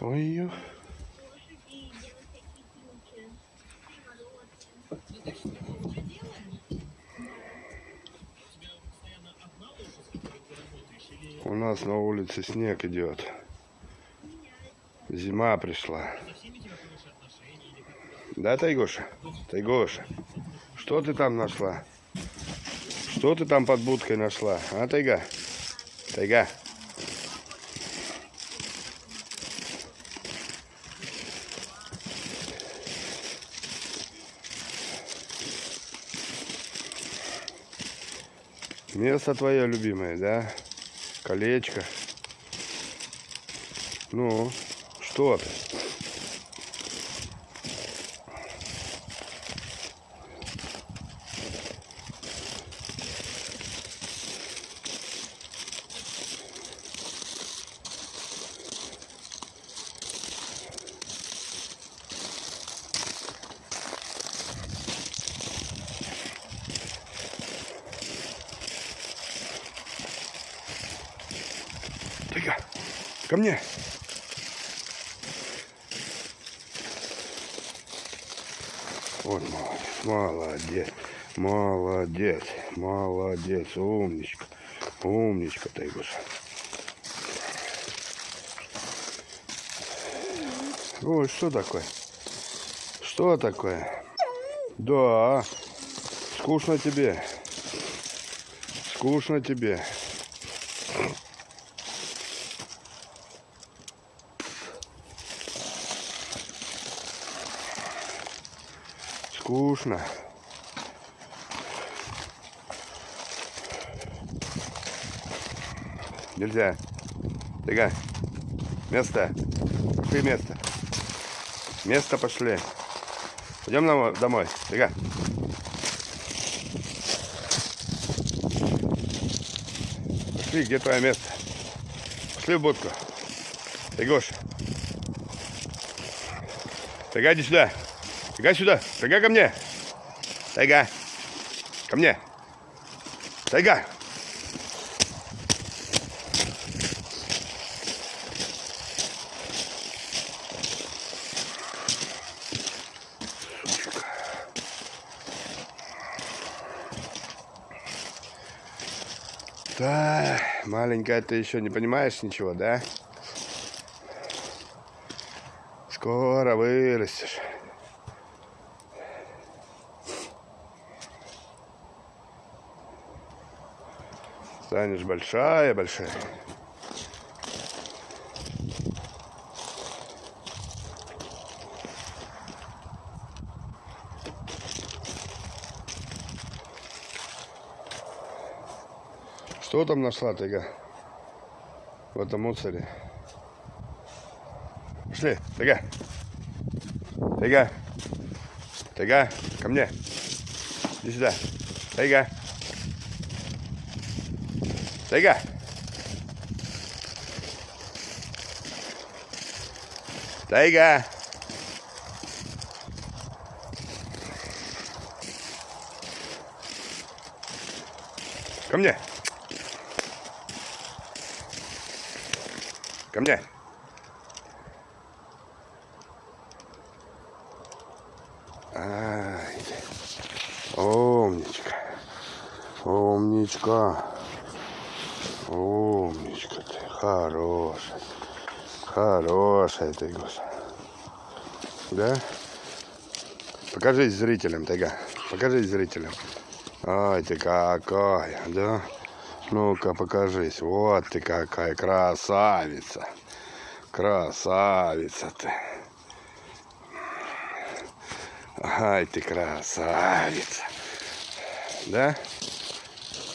Ой, у нас на улице снег идет. Зима пришла. Да, Тайгоша? Тайгоша, что ты там нашла? Что ты там под будкой нашла? А, Тайга? Тайга? Место твое любимое, да? Колечко. Ну, что ты? Тыга, ко мне. Вот молодец, молодец, молодец, молодец, умничка, умничка, Тайгуша. Ой, что такое? Что такое? Да, скучно тебе. Скучно тебе. Скучно. Нельзя. Тыга. Место. Пошли место. Место пошли. Пойдем домой. Тыга. Пошли, где твое место? Пошли в будку. Тыгоша. Тыга, иди сюда. Тыга сюда. Тыга ко мне. Тайга. Ко мне. Тайга. Да, маленькая, ты еще не понимаешь ничего, да? Скоро вырастешь. Станешь большая-большая. Что там нашла тайга? В этом мусоре. Пошли, тайга. Тайга. Тайга, ко мне. Иди сюда. Тайга. Тайга. Тайга. Ко мне. Ко мне. Ай, умничка. Умничка. Умничка ты. Хорошая. Хорошая ты, Гоша. Да? Покажись зрителям, Тайга. Покажись зрителям. Ай, ты какая, да? Ну-ка, покажись. Вот ты какая красавица. Красавица ты. Ай, ты красавица. Да?